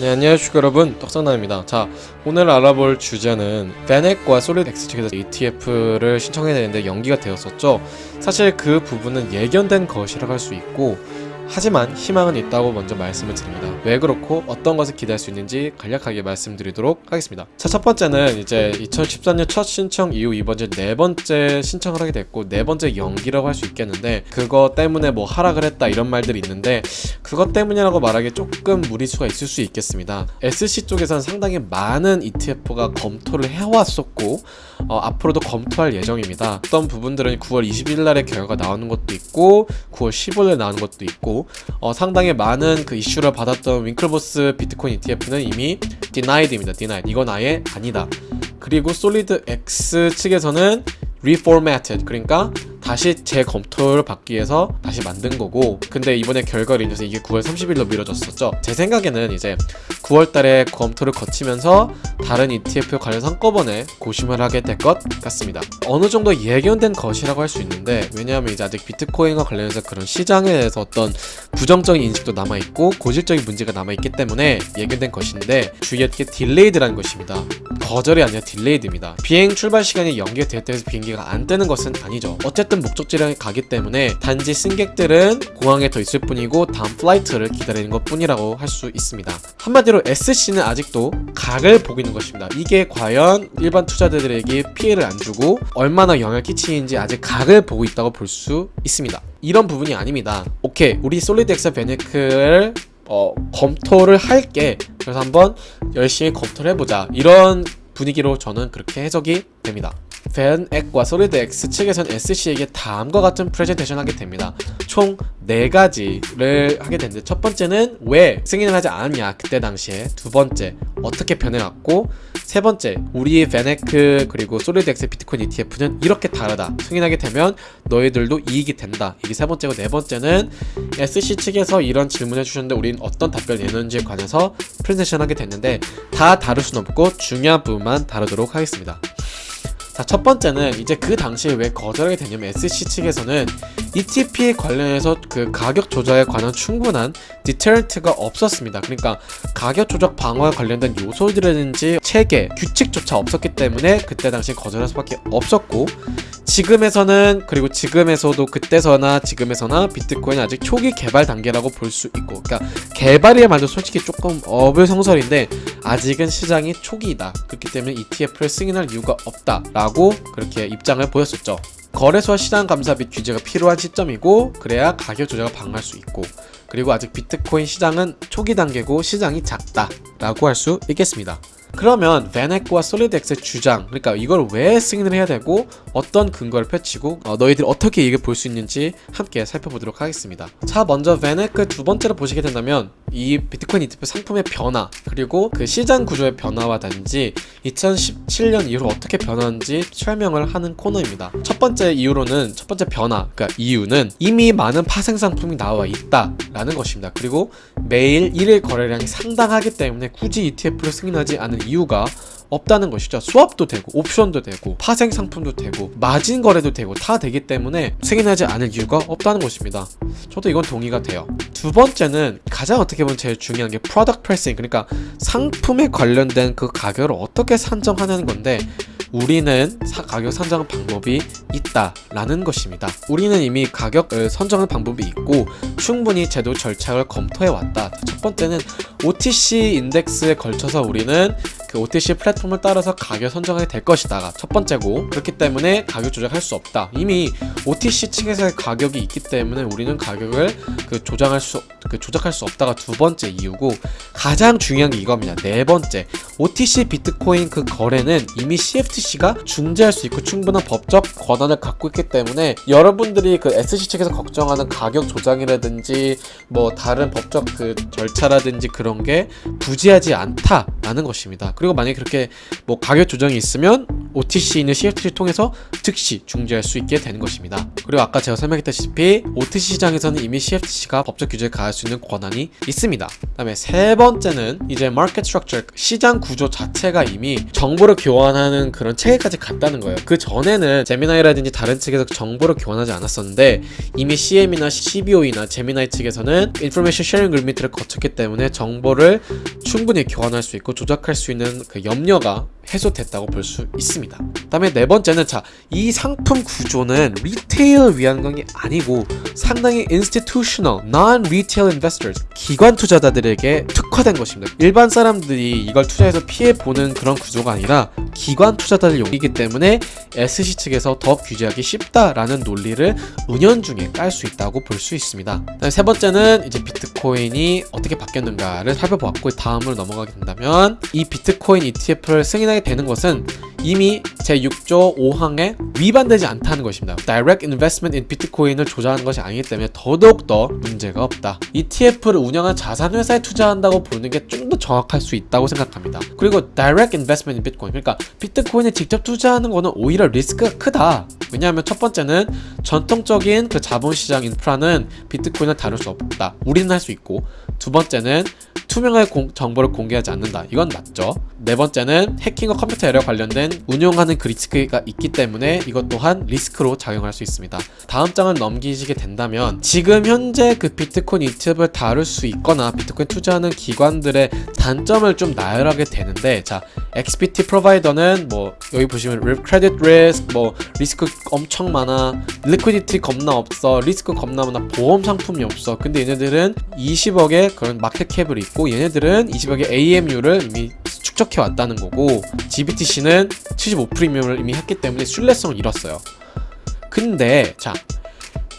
네 안녕하십니까 여러분. 떡상남입니다. 자 오늘 알아볼 주제는 베넥과 솔리드X 측에서 ETF를 신청해야 되는데 연기가 되었었죠. 사실 그 부분은 예견된 것이라고 할 수 있고 하지만 희망은 있다고 먼저 말씀을 드립니다 왜 그렇고 어떤 것을 기대할 수 있는지 간략하게 말씀드리도록 하겠습니다 자 첫 번째는 이제 2014년 첫 신청 이후 이번 이제 네 번째 신청을 하게 됐고 네 번째 연기라고 할 수 있겠는데 그거 때문에 뭐 하락을 했다 이런 말들이 있는데 그것 때문이라고 말하기 조금 무리수가 있을 수 있겠습니다. SC 쪽에서는 상당히 많은 ETF가 검토를 해왔었고 어, 앞으로도 검토할 예정입니다. 어떤 부분들은 9월 20일 날에 결과가 나오는 것도 있고 9월 15일 에 나오는 것도 있고 어, 상당히 많은 그 이슈를 받았던 윙클보스 비트코인 ETF는 이미 denied입니다. denied. 이건 아예 아니다. 그리고 솔리드 X 측에서는 reformatted 그러니까 다시 재검토를 받기 위해서 다시 만든 거고 근데 이번에 결과를 인해서 이게 9월 30일로 미뤄졌었죠. 제 생각에는 이제 9월 달에 검토를 거치면서 다른 ETF 관련 한꺼번에 고심을 하게 될 것 같습니다. 어느 정도 예견된 것이라고 할 수 있는데 왜냐하면 이제 아직 비트코인과 관련해서 그런 시장에 대해서 어떤 부정적인 인식도 남아있고 고질적인 문제가 남아있기 때문에 예견된 것인데 주의할 게 delayed라는 것입니다. 거절이 아니라 delayed입니다. 비행 출발 시간이 연기가 되었다고 해서 비행기가 안 뜨는 것은 아니죠. 어쨌든 목적지에 가기 때문에 단지 승객들은 공항에 더 있을 뿐이고 다음 flight를 기다리는 것 뿐이라고 할 수 있습니다. 한마디로 SEC는 아직도 각을 보고 있는 것입니다. 이게 과연 일반 투자자들에게 피해를 안 주고 얼마나 영향을 끼치는지 아직 각을 보고 있다고 볼 수 있습니다. 이런 부분이 아닙니다. 오케이 우리 SolidX VanEck를 어, 검토를 할게. 그래서 한번 열심히 검토를 해보자. 이런 분위기로 저는 그렇게 해석이 됩니다 VanEck과 SolidX 측에선 SEC에게 다음과 같은 프레젠테이션 하게 됩니다. 총 4가지를 하게 되는데 첫 번째는 왜 승인을 하지 않았냐 그때 당시에. 두 번째 어떻게 변해왔고 세 번째 우리 VanEck 그리고 SolidX 비트코인 ETF는 이렇게 다르다. 승인하게 되면 너희들도 이익이 된다. 이게 세 번째고 네 번째는 SEC 측에서 이런 질문을 주셨는데 우린 어떤 답변을 내는지에 관해서 프레젠테이션 하게 됐는데 다 다룰 순 없고 중요한 부분만 다루도록 하겠습니다 자, 첫 번째는 이제 그 당시에 왜 거절하게 되냐면 SC 측에서는 ETP에 관련해서 그 가격 조작에 관한 충분한 디테런트가 없었습니다. 그러니까 가격 조작 방어에 관련된 요소들이라든지 체계, 규칙조차 없었기 때문에 그때 당시에 거절할 수밖에 없었고 지금에서는 그리고 지금에서도 그때서나 지금에서나 비트코인 아직 초기 개발 단계라고 볼 수 있고 그러니까 개발이란 말도 솔직히 조금 어불성설인데 아직은 시장이 초기이다. 그렇기 때문에 ETF를 승인할 이유가 없다 라고 그렇게 입장을 보였었죠. 거래소와 시장 감사 및 규제가 필요한 시점이고 그래야 가격 조작을 방어할 수 있고 그리고 아직 비트코인 시장은 초기 단계고 시장이 작다 라고 할 수 있겠습니다 그러면 베넥과 솔리드X의 주장 그러니까 이걸 왜 승인을 해야 되고 어떤 근거를 펼치고 어, 너희들이 어떻게 이익을 볼수 있는지 함께 살펴보도록 하겠습니다. 자 먼저 베넥 두 번째로 보시게 된다면 이 비트코인 ETF 상품의 변화 그리고 그 시장 구조의 변화와 단지 2017년 이후로 어떻게 변하는지 설명을 하는 코너입니다. 첫 번째 이유로는 첫 번째 변화 그러니까 이유는 이미 많은 파생 상품이 나와 있다 라는 것입니다. 그리고 매일 1일 거래량이 상당하기 때문에 굳이 ETF를 승인하지 않은 이유가 없다는 것이죠 swap도 되고 옵션도 되고 파생 상품도 되고 마진 거래도 되고 다 되기 때문에 승인하지 않을 이유가 없다는 것입니다 저도 이건 동의가 돼요 두 번째는 가장 어떻게 보면 제일 중요한 게 product pricing 그러니까 상품에 관련된 그 가격을 어떻게 산정하는 건데 우리는 사, 가격 산정 방법이 있다라는 것입니다. 우리는 이미 가격을 선정하는 방법이 있고 충분히 제도 절차를 검토해 왔다. 첫 번째는 OTC 인덱스에 걸쳐서 우리는 그 OTC 플랫폼을 따라서 가격 선정하게 될 것이다. 첫 번째고 그렇기 때문에 가격 조작할 수 없다. 이미 OTC 측에서의 가격이 있기 때문에 우리는 가격을 그 조정할 수, 그 조작할 수 없다가 두 번째 이유고 가장 중요한 게 이겁니다. 네 번째 OTC 비트코인 그 거래는 이미 CFTC가 중재할 수 있고 충분한 법적 권한을 갖고 있기 때문에 여러분들이 그 SEC 측에서 걱정하는 가격 조작이라든지 뭐 다른 법적 그 절차라든지 그런 게 부지하지 않다 라는 것입니다. 그리고 만약에 그렇게 뭐 가격 조정이 있으면 OTC는 CFTC를 통해서 즉시 중재할 수 있게 되는 것입니다. 그리고 아까 제가 설명했다시피 OTC 시장에서는 이미 CFTC가 법적 규제를 가할 수 있는 권한이 있습니다. 그 다음에 세 번째는 이제 market structure 시장 구조 자체가 이미 정보를 교환하는 그런 체계까지 갔다는 거예요. 그 전에는 제미나이라든지 다른 측에서 정보를 교환하지 않았었는데 이미 CME나 CBOE나 제미나이 측에서는 information sharing limit를 거쳤기 때문에 정보를 충분히 교환할 수 있고 조작할 수 있는 그 염려가 해소됐다고 볼 수 있습니다. 그 다음에 네 번째는 자, 이 상품 구조는 retail을 위한 건 아니고 상당히 institutional, non-retail investors, 기관 투자자들에게 특화된 것입니다. 일반 사람들이 이걸 투자해서 피해 보는 그런 구조가 아니라 기관 투자자들 용이기 때문에 SC 측에서 더 규제하기 쉽다라는 논리를 은연중에 깔 수 있다고 볼 수 있습니다. 세 번째는 이제 비트코인이 어떻게 바뀌었는가를 살펴보았고 다음으로 넘어가게 된다면 이 비트코인 ETF를 승인하게 되는 것은 이미 제6조 5항에 위반되지 않다는 것입니다. Direct Investment in Bitcoin을 조작하는 것이 아니기 때문에 더더욱더 문제가 없다. ETF를 운영한 자산회사에 투자한다고 보는 게 좀 더 정확할 수 있다고 생각합니다. 그리고 Direct Investment in Bitcoin 그러니까 비트코인에 직접 투자하는 거는 오히려 리스크가 크다. 왜냐하면 첫 번째는 전통적인 그 자본시장 인프라는 비트코인을 다룰 수 없다. 우리는 할 수 있고 두 번째는 투명하게 공, 정보를 공개하지 않는다. 이건 맞죠. 네 번째는 해킹과 컴퓨터 에러 관련된 운용하는 그 리스크가 있기 때문에 이것 또한 리스크로 작용할 수 있습니다. 다음 장을 넘기시게 된다면 지금 현재 그 비트코인 ETF를 다룰 수 있거나 비트코인 투자하는 기관들의 단점을 좀 나열하게 되는데 자 XBT Provider는 뭐 여기 보시면 credit risk 뭐 리스크 엄청 많아 liquidity 겁나 없어 리스크 겁나 많아 보험 상품이 없어 근데 얘네들은 20억의 그런 market cap을 있고 얘네들은 20억의 AMU를 이미 축적해 왔다는 거고 GBTC는 75 프리미엄을 이미 했기 때문에 신뢰성을 잃었어요 근데 자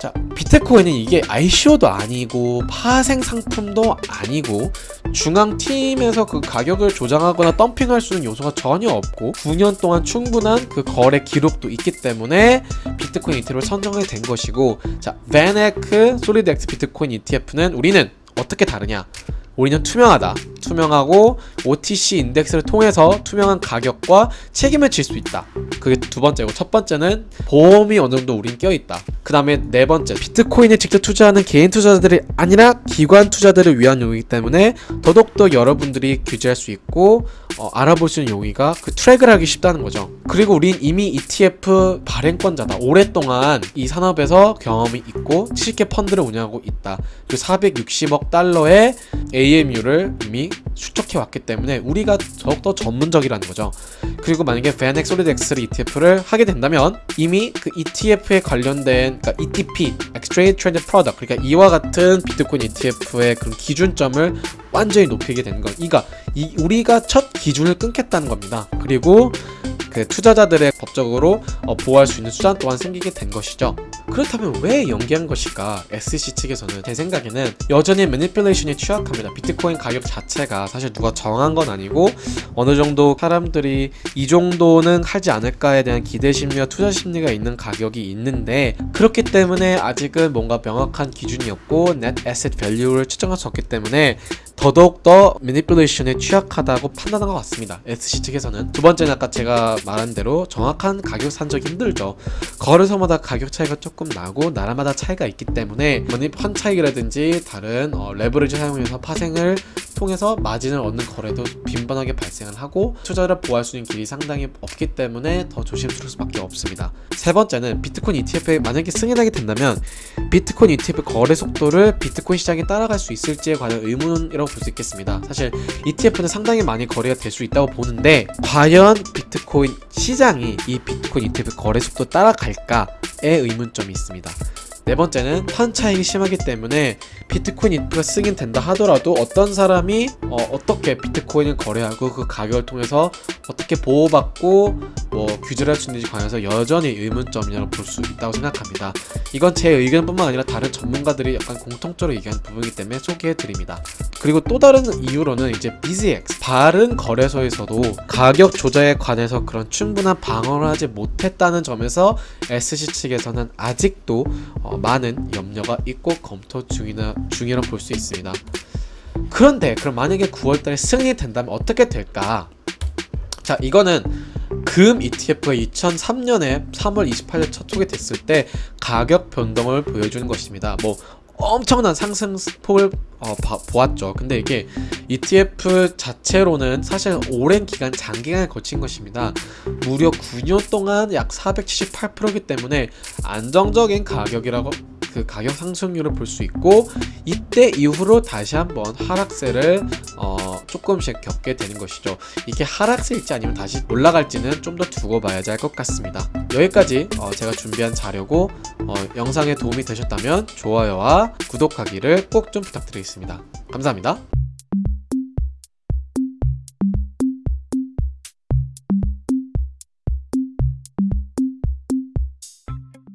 자, 비트코인은 이게 ICO도 아니고 파생 상품도 아니고 중앙 팀에서 그 가격을 조정하거나 덤핑할 수 있는 요소가 전혀 없고 9년 동안 충분한 그 거래 기록도 있기 때문에 비트코인 ETF를 선정하게 된 것이고 자, VanEck SolidX 비트코인 ETF는 우리는 어떻게 다르냐? 우리는 투명하다. 투명하고 OTC 인덱스를 통해서 투명한 가격과 책임을 질 수 있다. 그게 두 번째고 첫 번째는 보험이 어느 정도 우린 껴있다. 그 다음에 네 번째 비트코인에 직접 투자하는 개인 투자자들이 아니라 기관 투자들을 위한 용이기 때문에 더더욱더 여러분들이 규제할 수 있고 어, 알아볼 수 있는 용이가 그 track을 하기 쉽다는 거죠. 그리고 우린 이미 ETF 발행권자다. 오랫동안 이 산업에서 경험이 있고 70개 펀드를 운영하고 있다. 그 460억 달러의 AMU를 이미 축적해 왔기 때문에 우리가 더욱더 전문적이라는 거죠. 그리고 만약에 솔리드 엑스를 ETF를 하게 된다면 이미 그 ETF에 관련된 그러니까 ETP, Exchange Traded Product 그러니까 이와 같은 비트코인 ETF의 그런 기준점을 완전히 높이게 되는 건 이가 이 우리가 첫 기준을 끊겠다는 겁니다. 그리고 그 투자자들의 법적으로 어, 보호할 수 있는 수단 또한 생기게 된 것이죠. 그렇다면 왜 연기한 것일까? SC 측에서는 제 생각에는 여전히 매니플레이션이 취약합니다. 비트코인 가격 자체가 사실 누가 정한 건 아니고 어느 정도 사람들이 이 정도는 하지 않을까에 대한 기대 심리와 투자 심리가 있는 가격이 있는데 그렇기 때문에 아직은 뭔가 명확한 기준이 없고 net asset value를 측정할 수 없기 때문에 더더욱더 매니플레이션에 취약하다고 판단한 것 같습니다. SC 측에서는 두 번째는 아까 제가 말한 대로 정확한 가격 산정이 힘들죠. 거래소마다 가격 차이가 조금 나고 나라마다 차이가 있기 때문에 펀 차익이라든지 다른 어, 레버리지 사용해서 파생을 통해서 마진을 얻는 거래도 빈번하게 발생을 하고 투자를 보호할 수 있는 길이 상당히 없기 때문에 더 조심스러울 수밖에 없습니다. 세 번째는 비트코인 ETF에 만약에 승인하게 된다면 비트코인 ETF 거래 속도를 비트코인 시장이 따라갈 수 있을지에 관한 의문이라고 볼 수 있겠습니다. 사실 ETF는 상당히 많이 거래가 될 수 있다고 보는데 과연 비트코인 시장이 이 비트코인 ETF 거래 속도 따라갈까에 의문점이 있습니다. 네 번째는 판 차익이 심하기 때문에 비트코인 ETF가 승인된다 하더라도 어떤 사람이 어, 떻게 비트코인을 거래하고 그 가격을 통해서 어떻게 보호받고 뭐 규제를 할 수 있는지 관해서 여전히 의문점이라고 볼 수 있다고 생각합니다. 이건 제 의견뿐만 아니라 다른 전문가들이 약간 공통적으로 얘기하는 부분이기 때문에 소개해 드립니다. 그리고 또 다른 이유로는 이제 BZX 바른 거래소에서도 가격 조작에 관해서 그런 충분한 방어를 하지 못했다는 점에서 SC 측에서는 아직도 어, 많은 염려가 있고 검토 중이나 중이라 볼 수 있습니다. 그런데 그럼 만약에 9월달에 승인이 된다면 어떻게 될까? 자 이거는 금 ETF가 2003년에 3월 28일 첫 소개됐을 때 가격 변동을 보여주는 것입니다. 뭐 엄청난 상승폭을 어, 봐- 보았죠. 근데 이게 ETF 자체로는 사실 오랜 기간 장기간을 거친 것입니다. 무려 9년 동안 약 478%이기 때문에 안정적인 가격이라고 그 가격 상승률을 볼 수 있고 이때 이후로 다시 한번 하락세를 어, 조금씩 겪게 되는 것이죠. 이게 하락세일지 아니면 다시 올라갈지는 좀 더 두고 봐야지 할 것 같습니다. 여기까지 어, 제가 준비한 자료고 어, 영상에 도움이 되셨다면 좋아요와 구독하기를 꼭 좀 부탁드리겠습니다. 감사합니다.